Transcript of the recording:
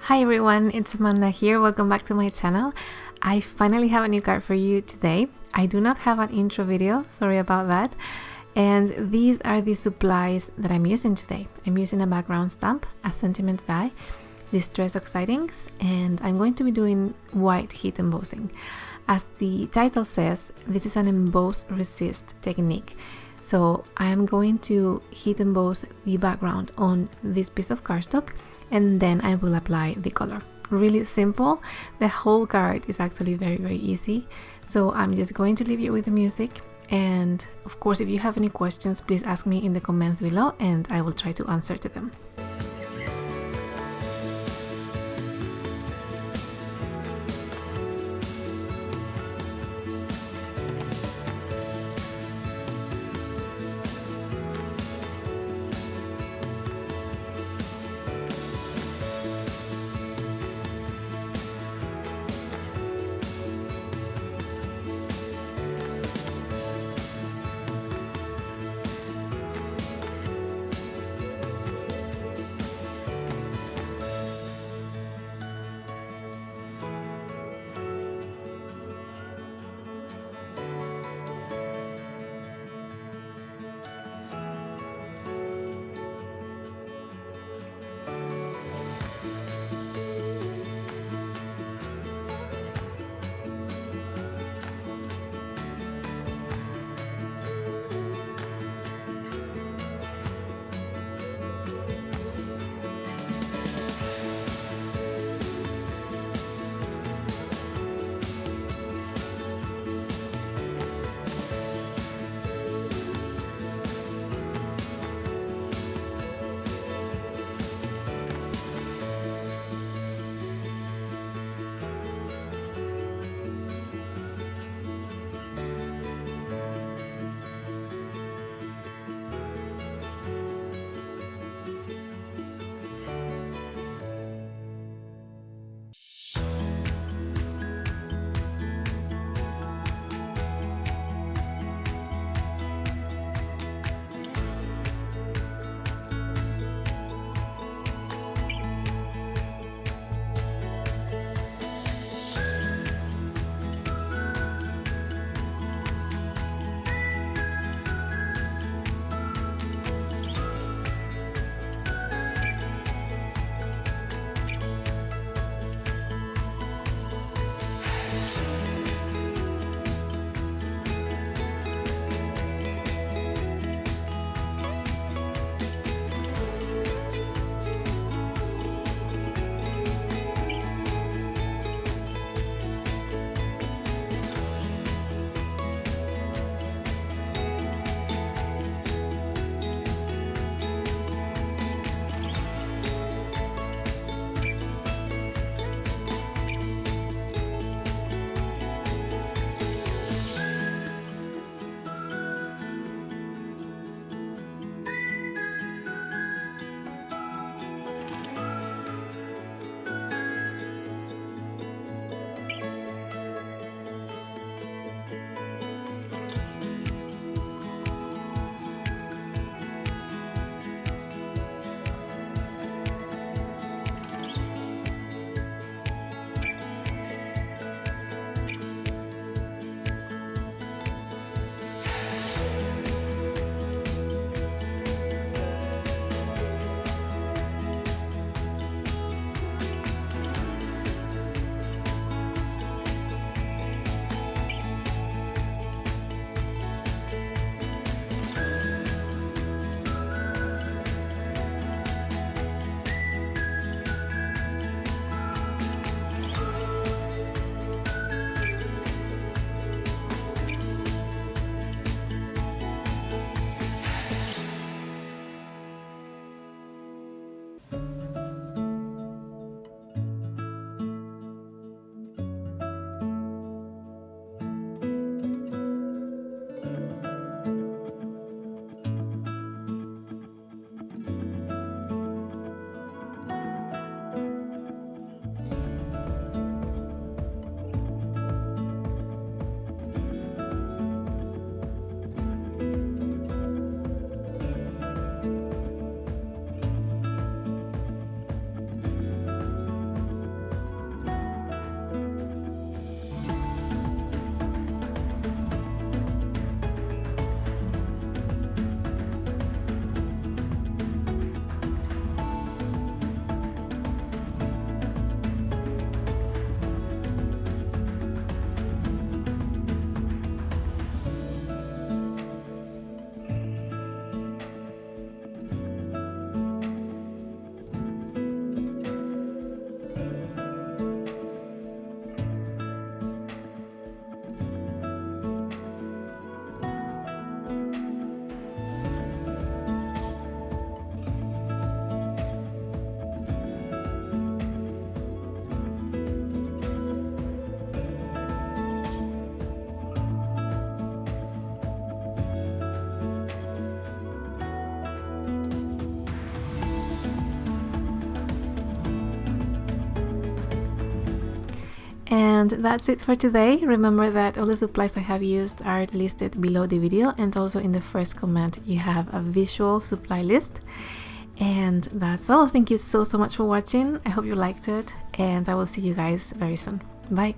Hi everyone, it's Amanda here. Welcome back to my channel. I finally have a new card for you today. I do not have an intro video, sorry about that. And these are the supplies that I'm using today. I'm using a background stamp, a sentiment die, distress oxide inks, and I'm going to be doing white heat embossing. As the title says, this is an emboss resist technique. So I am going to heat emboss the background on this piece of cardstock and then I will apply the color. Really simple. The whole card is actually very, very easy. So I'm just going to leave you with the music. And of course, if you have any questions, please ask me in the comments below and I will try to answer to them. And that's it for today. Remember that all the supplies I have used are listed below the video and also in the first comment you have a visual supply list. And that's all. Thank you so so much for watching. I hope you liked it and I will see you guys very soon. Bye.